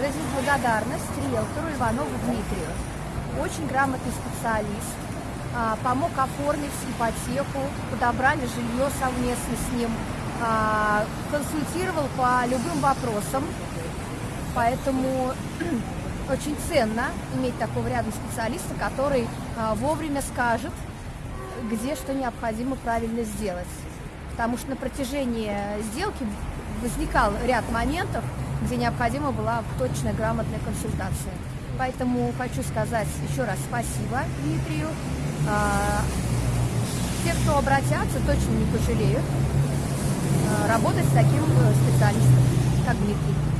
выразить благодарность риэлтору Иванову Дмитрию. Очень грамотный специалист, а, помог оформить ипотеку, подобрали жилье совместно с ним, а, консультировал по любым вопросам, поэтому очень ценно иметь такого рядом специалиста, который а, вовремя скажет, где что необходимо правильно сделать. Потому что на протяжении сделки возникал ряд моментов, где необходима была точная грамотная консультация. Поэтому хочу сказать еще раз спасибо Дмитрию. А, те, кто обратятся, точно не пожалеют а, работать с таким э, специалистом, как Дмитрий.